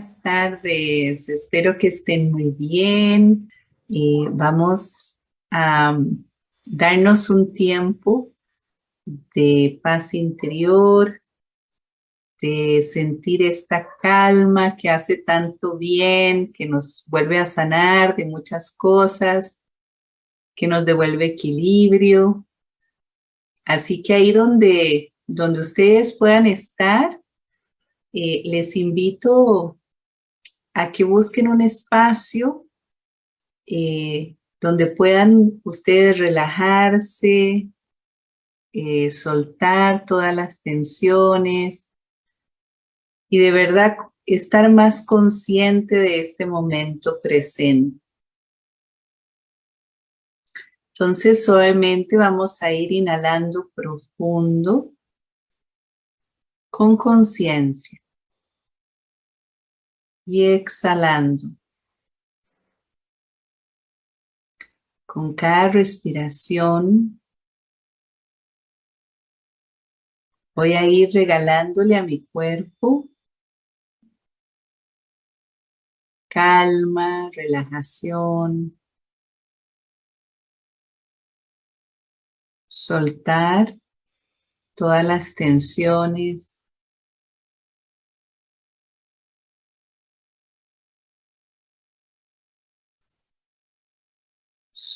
Buenas tardes, espero que estén muy bien. Eh, vamos a um, darnos un tiempo de paz interior, de sentir esta calma que hace tanto bien, que nos vuelve a sanar de muchas cosas, que nos devuelve equilibrio. Así que ahí donde, donde ustedes puedan estar, eh, les invito a que busquen un espacio eh, donde puedan ustedes relajarse, eh, soltar todas las tensiones y de verdad estar más consciente de este momento presente. Entonces suavemente vamos a ir inhalando profundo con conciencia y exhalando. Con cada respiración voy a ir regalándole a mi cuerpo calma, relajación, soltar todas las tensiones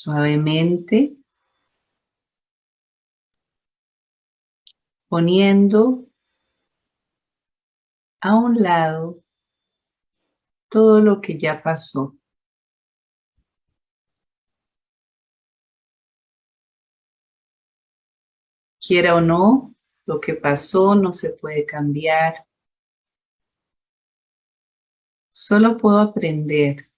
suavemente, poniendo a un lado todo lo que ya pasó. Quiera o no, lo que pasó no se puede cambiar. Solo puedo aprender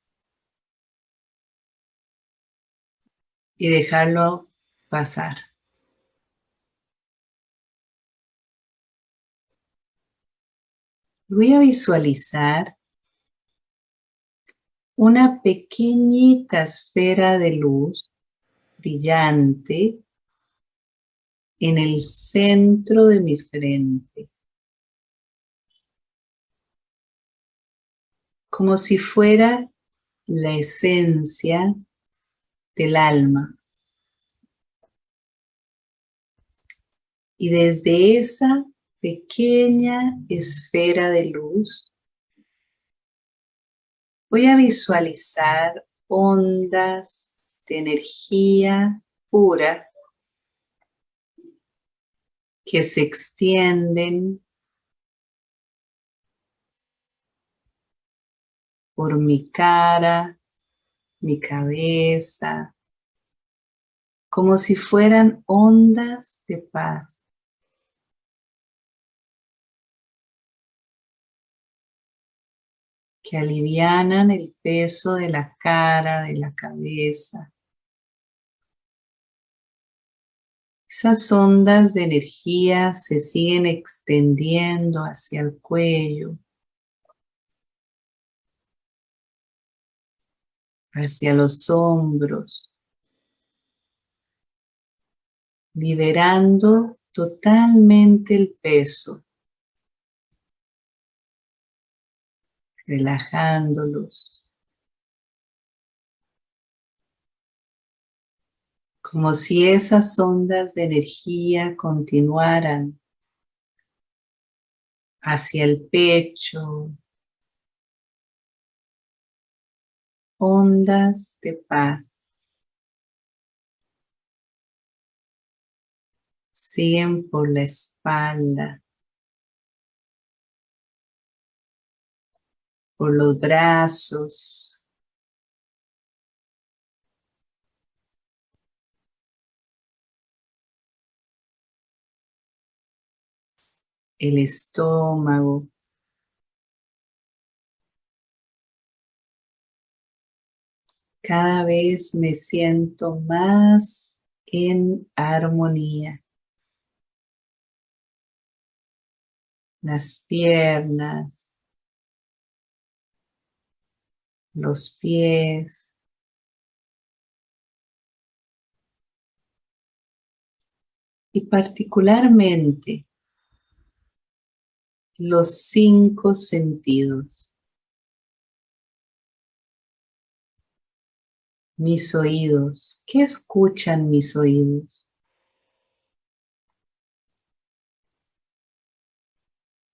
y dejarlo pasar. Voy a visualizar una pequeñita esfera de luz brillante en el centro de mi frente. Como si fuera la esencia del alma. Y desde esa pequeña esfera de luz, voy a visualizar ondas de energía pura que se extienden por mi cara, mi cabeza, como si fueran ondas de paz. que alivianan el peso de la cara, de la cabeza. Esas ondas de energía se siguen extendiendo hacia el cuello, hacia los hombros, liberando totalmente el peso, relajándolos, como si esas ondas de energía continuaran hacia el pecho, ondas de paz. Siguen por la espalda, por los brazos, el estómago, cada vez me siento más en armonía. Las piernas, los pies, y particularmente los cinco sentidos. Mis oídos. ¿Qué escuchan mis oídos?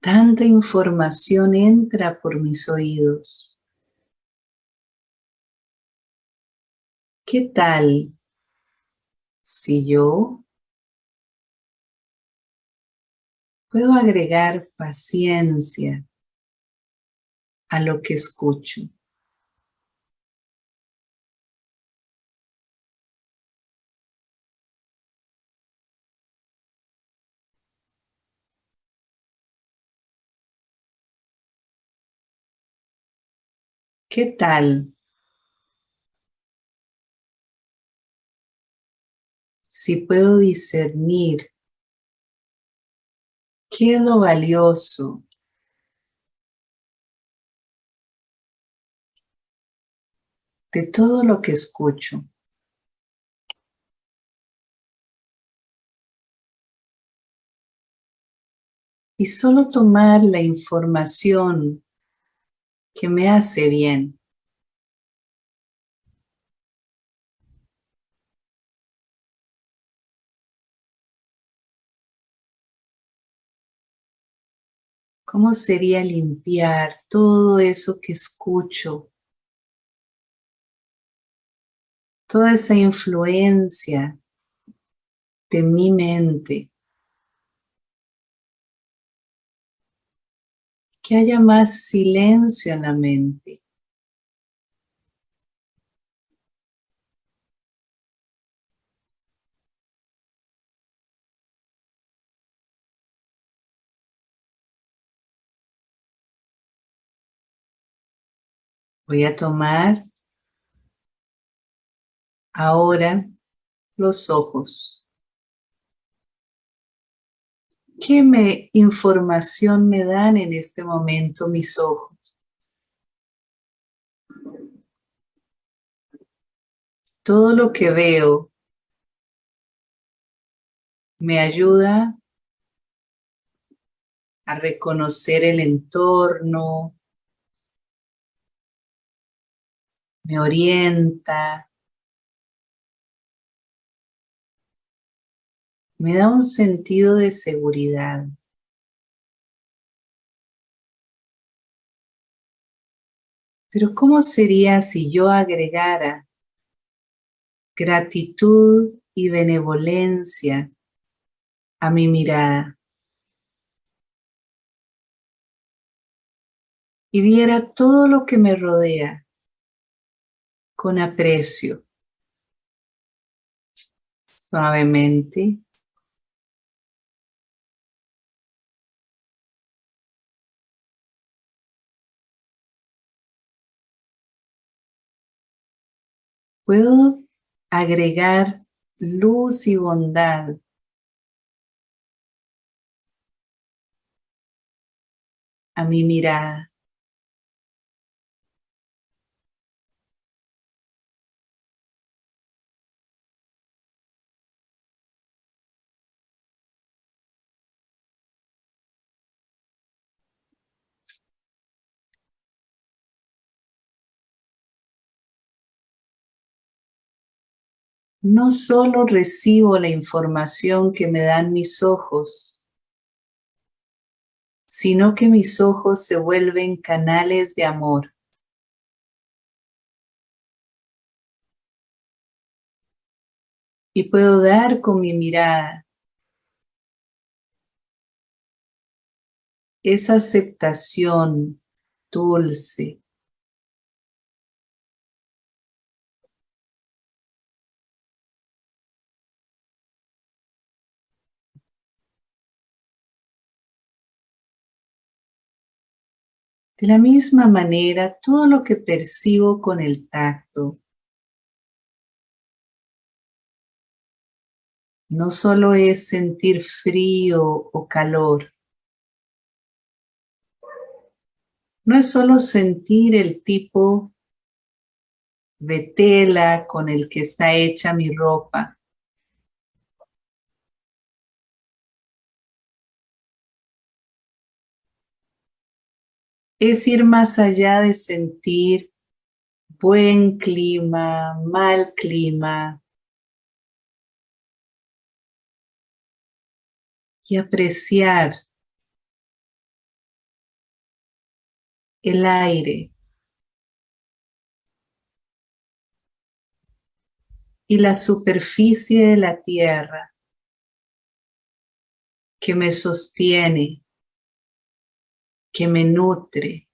Tanta información entra por mis oídos. ¿Qué tal si yo puedo agregar paciencia a lo que escucho? ¿Qué tal si puedo discernir qué es lo valioso de todo lo que escucho? Y solo tomar la información que me hace bien. ¿Cómo sería limpiar todo eso que escucho? Toda esa influencia de mi mente. Que haya más silencio en la mente. Voy a tomar ahora los ojos. ¿Qué me, información me dan en este momento mis ojos? Todo lo que veo me ayuda a reconocer el entorno, me orienta, me da un sentido de seguridad. Pero ¿cómo sería si yo agregara gratitud y benevolencia a mi mirada? Y viera todo lo que me rodea con aprecio. Suavemente puedo agregar luz y bondad a mi mirada. No solo recibo la información que me dan mis ojos, sino que mis ojos se vuelven canales de amor. Y puedo dar con mi mirada esa aceptación dulce, De la misma manera, todo lo que percibo con el tacto no solo es sentir frío o calor, no es solo sentir el tipo de tela con el que está hecha mi ropa, es ir más allá de sentir buen clima, mal clima. Y apreciar el aire y la superficie de la tierra que me sostiene, que me nutre.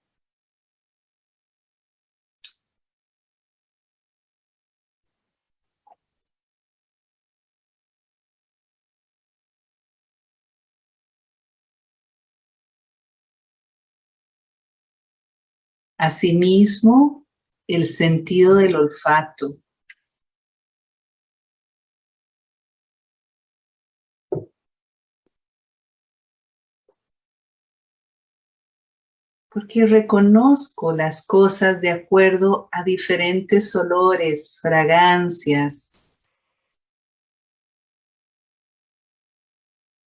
Asimismo, el sentido del olfato. Porque reconozco las cosas de acuerdo a diferentes olores, fragancias.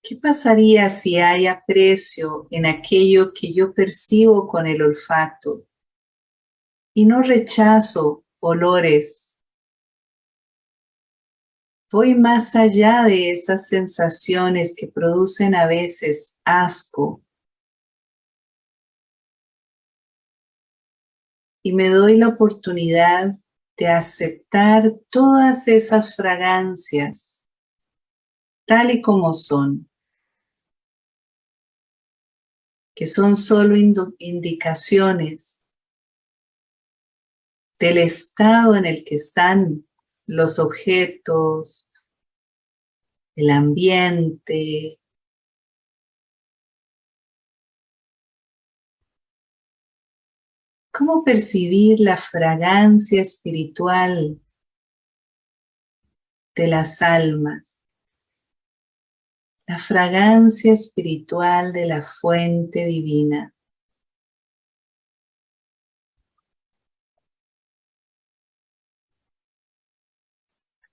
¿Qué pasaría si hay aprecio en aquello que yo percibo con el olfato? y no rechazo olores. Voy más allá de esas sensaciones que producen a veces asco. Y me doy la oportunidad de aceptar todas esas fragancias tal y como son, que son solo indicaciones del estado en el que están los objetos, el ambiente, ¿Cómo percibir la fragancia espiritual de las almas? La fragancia espiritual de la fuente divina.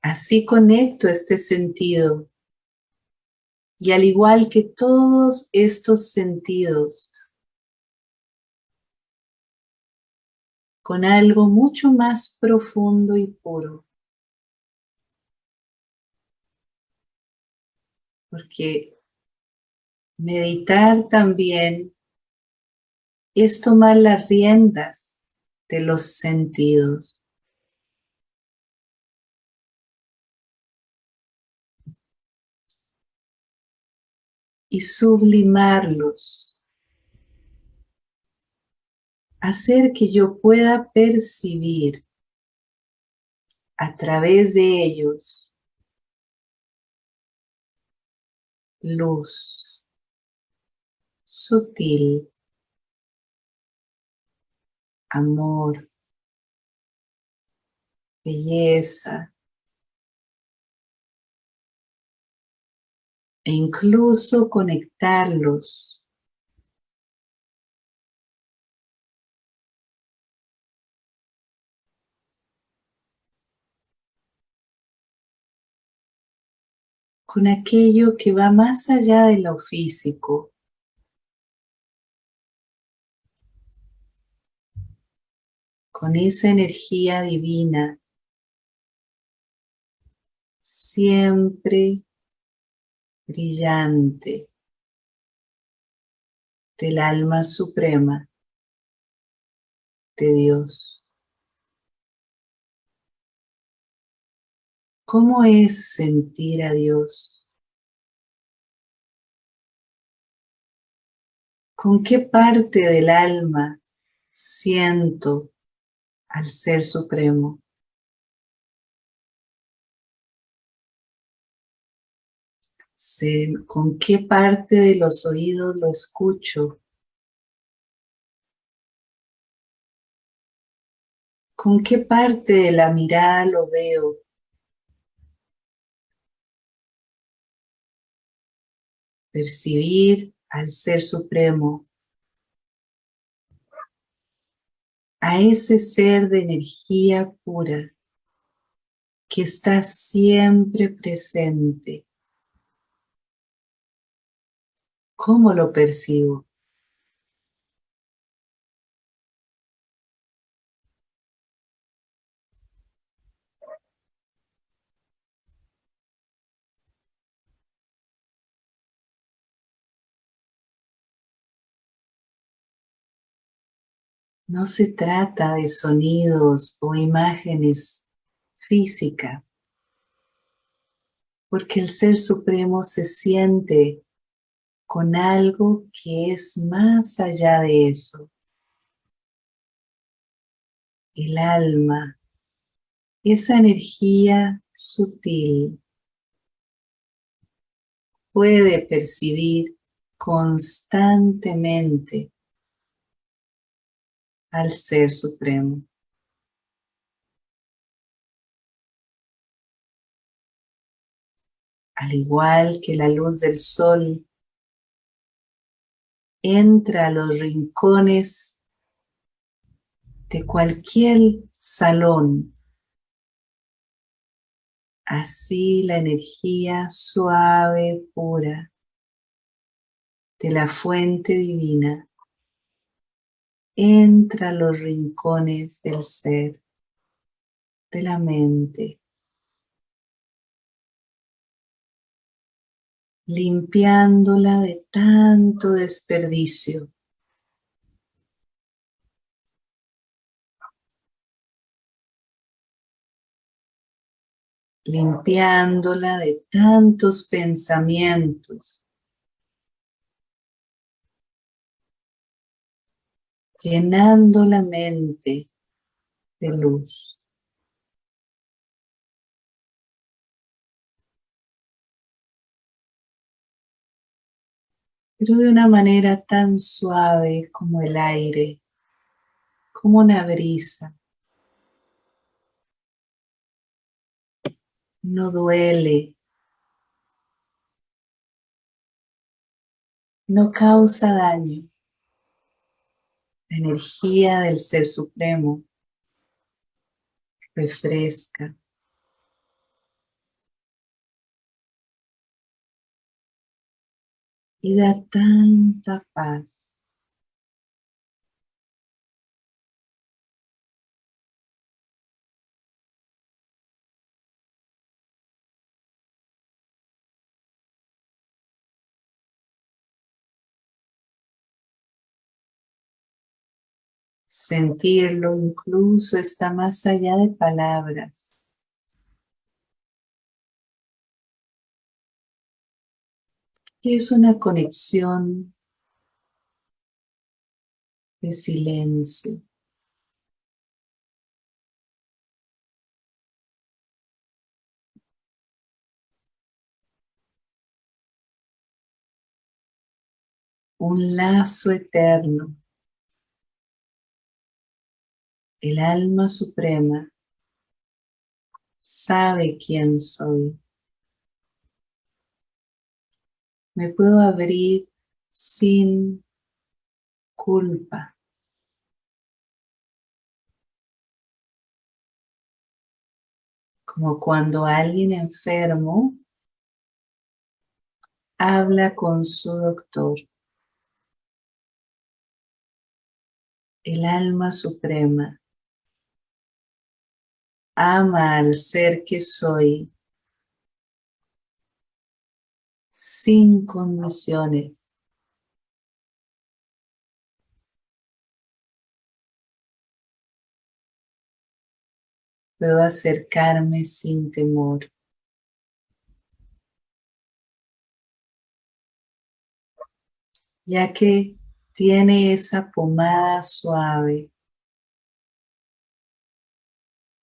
Así conecto este sentido. Y al igual que todos estos sentidos, con algo mucho más profundo y puro. Porque meditar también es tomar las riendas de los sentidos. y sublimarlos. Hacer que yo pueda percibir a través de ellos luz sutil, amor, belleza, e incluso conectarlos con aquello que va más allá de lo físico. Con esa energía divina, siempre brillante del alma suprema de Dios. ¿Cómo es sentir a Dios? ¿Con qué parte del alma siento al Ser Supremo? con qué parte de los oídos lo escucho, con qué parte de la mirada lo veo, percibir al Ser Supremo, a ese ser de energía pura que está siempre presente ¿Cómo lo percibo? No se trata de sonidos o imágenes físicas, porque el Ser Supremo se siente con algo que es más allá de eso. El alma, esa energía sutil, puede percibir constantemente al Ser Supremo. Al igual que la luz del sol entra a los rincones de cualquier salón, así la energía suave, pura de la fuente divina entra a los rincones del ser, de la mente, limpiándola de tanto desperdicio. limpiándola de tantos pensamientos llenando la mente de luz. Pero de una manera tan suave como el aire, como una brisa. No duele. No causa daño la energía del Ser Supremo refresca. Y da tanta paz. Sentirlo incluso está más allá de palabras. Es una conexión de silencio. Un lazo eterno el alma suprema sabe quién soy. Me puedo abrir sin culpa. Como cuando alguien enfermo habla con su doctor. El alma suprema ama al ser que soy sin condiciones. Puedo acercarme sin temor. Ya que tiene esa pomada suave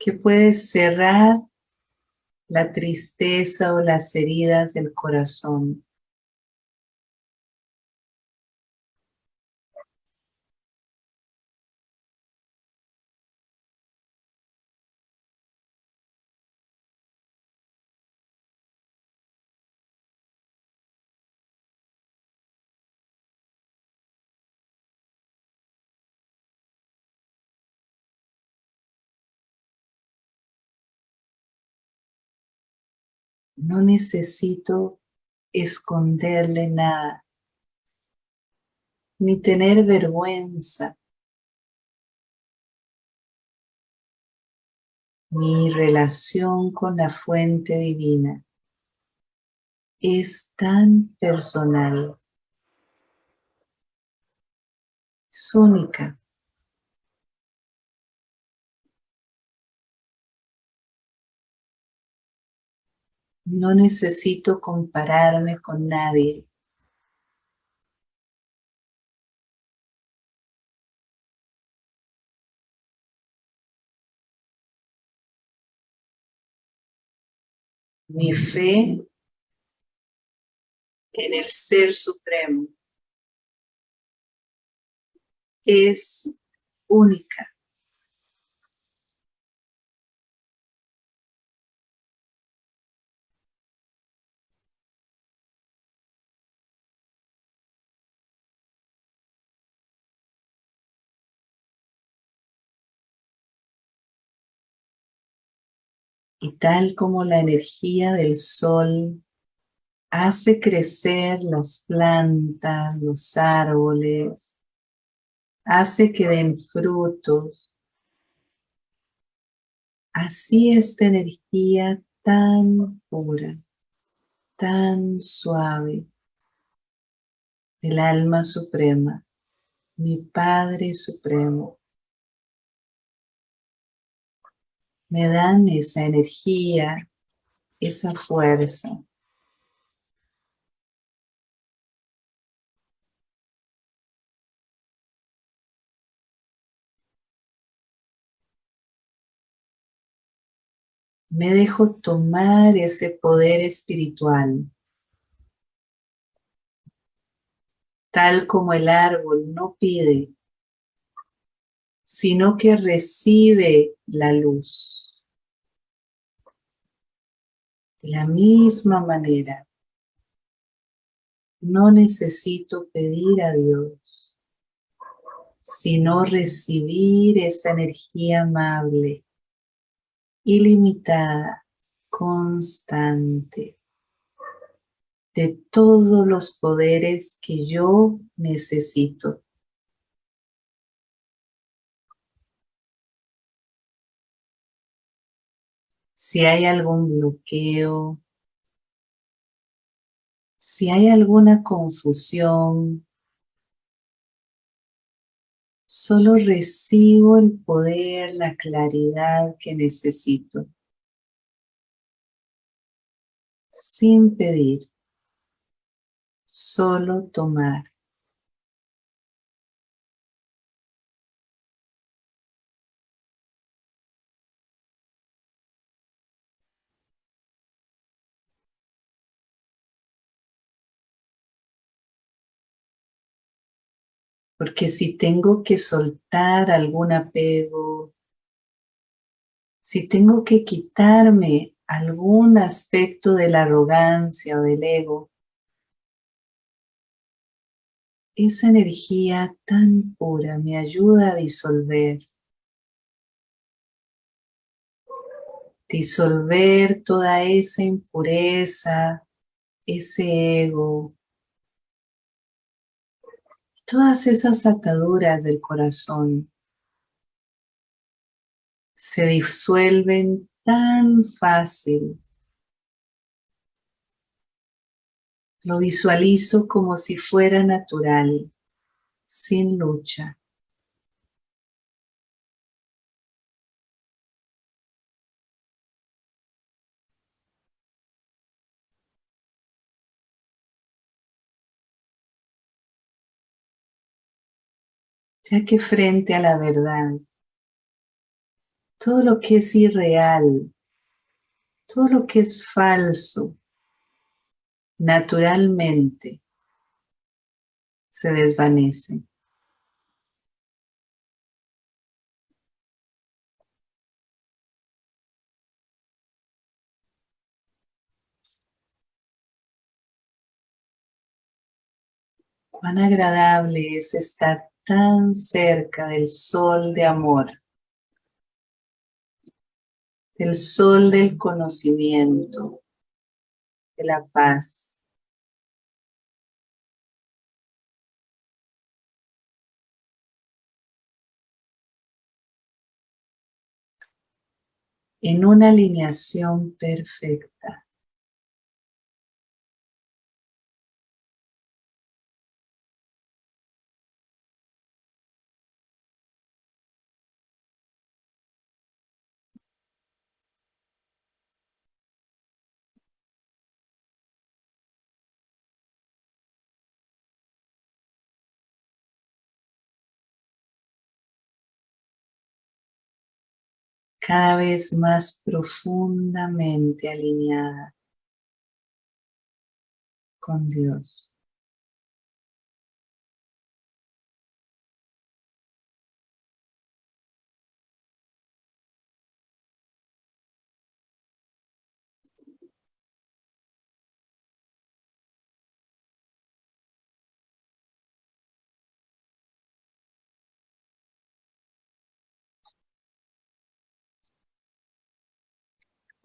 que puede cerrar la tristeza o las heridas del corazón. No necesito esconderle nada, ni tener vergüenza. Mi relación con la fuente divina es tan personal, es única. No necesito compararme con nadie. Mi fe en el Ser Supremo es única. Y tal como la energía del sol hace crecer las plantas, los árboles, hace que den frutos. Así esta energía tan pura, tan suave del alma suprema, mi Padre Supremo, me dan esa energía, esa fuerza. Me dejo tomar ese poder espiritual. Tal como el árbol no pide, sino que recibe la luz. De la misma manera, no necesito pedir a Dios, sino recibir esa energía amable, ilimitada, constante, de todos los poderes que yo necesito. Si hay algún bloqueo, si hay alguna confusión, solo recibo el poder, la claridad que necesito, sin pedir, solo tomar. Porque si tengo que soltar algún apego, si tengo que quitarme algún aspecto de la arrogancia o del ego, esa energía tan pura me ayuda a disolver. Disolver toda esa impureza, ese ego, todas esas ataduras del corazón se disuelven tan fácil. Lo visualizo como si fuera natural, sin lucha. Ya que frente a la verdad, todo lo que es irreal, todo lo que es falso, naturalmente se desvanece. Cuán agradable es estar tan cerca del sol de amor, del sol del conocimiento, de la paz. En una alineación perfecta. Cada vez más profundamente alineada con Dios.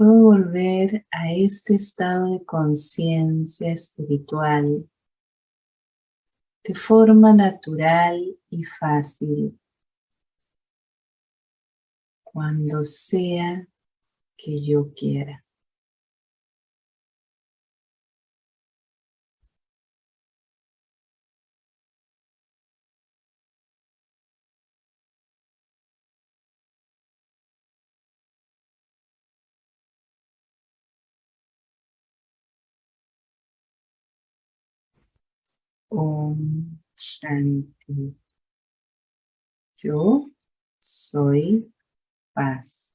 Puedo volver a este estado de conciencia espiritual de forma natural y fácil cuando sea que yo quiera. Om Shanti. Yo soy paz.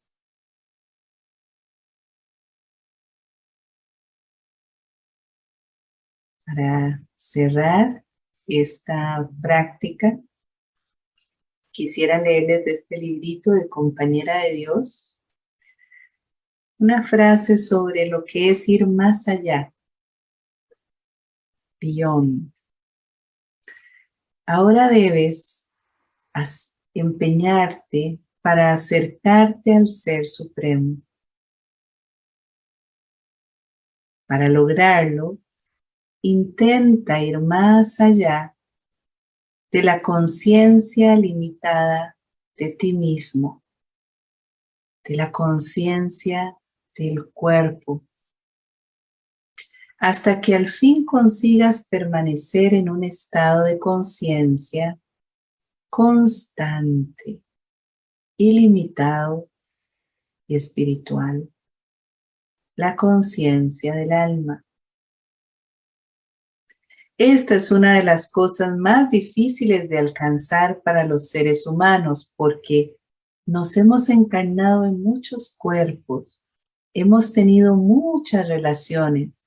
Para cerrar esta práctica, quisiera leerles de este librito de Compañera de Dios una frase sobre lo que es ir más allá, beyond. Ahora debes empeñarte para acercarte al Ser Supremo. Para lograrlo, intenta ir más allá de la conciencia limitada de ti mismo, de la conciencia del cuerpo, hasta que al fin consigas permanecer en un estado de conciencia constante, ilimitado y espiritual, la conciencia del alma. Esta es una de las cosas más difíciles de alcanzar para los seres humanos porque nos hemos encarnado en muchos cuerpos, hemos tenido muchas relaciones,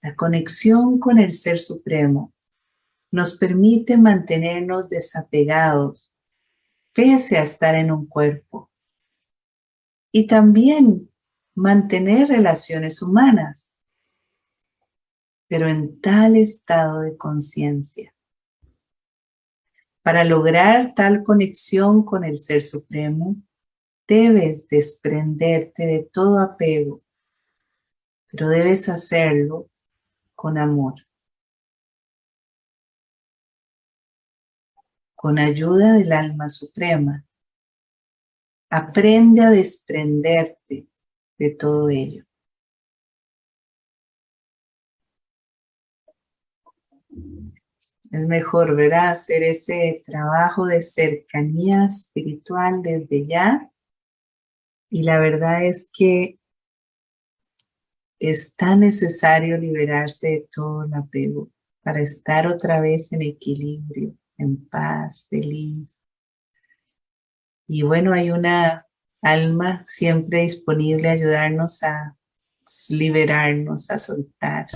la conexión con el Ser Supremo nos permite mantenernos desapegados pese a estar en un cuerpo. Y también mantener relaciones humanas, pero en tal estado de conciencia. Para lograr tal conexión con el Ser Supremo, debes desprenderte de todo apego, pero debes hacerlo con amor. Con ayuda del alma suprema, aprende a desprenderte de todo ello. Es mejor, ¿verdad? Hacer ese trabajo de cercanía espiritual desde ya. Y la verdad es que es tan necesario liberarse de todo el apego para estar otra vez en equilibrio, en paz, feliz. Y bueno, hay una alma siempre disponible a ayudarnos a liberarnos, a soltar.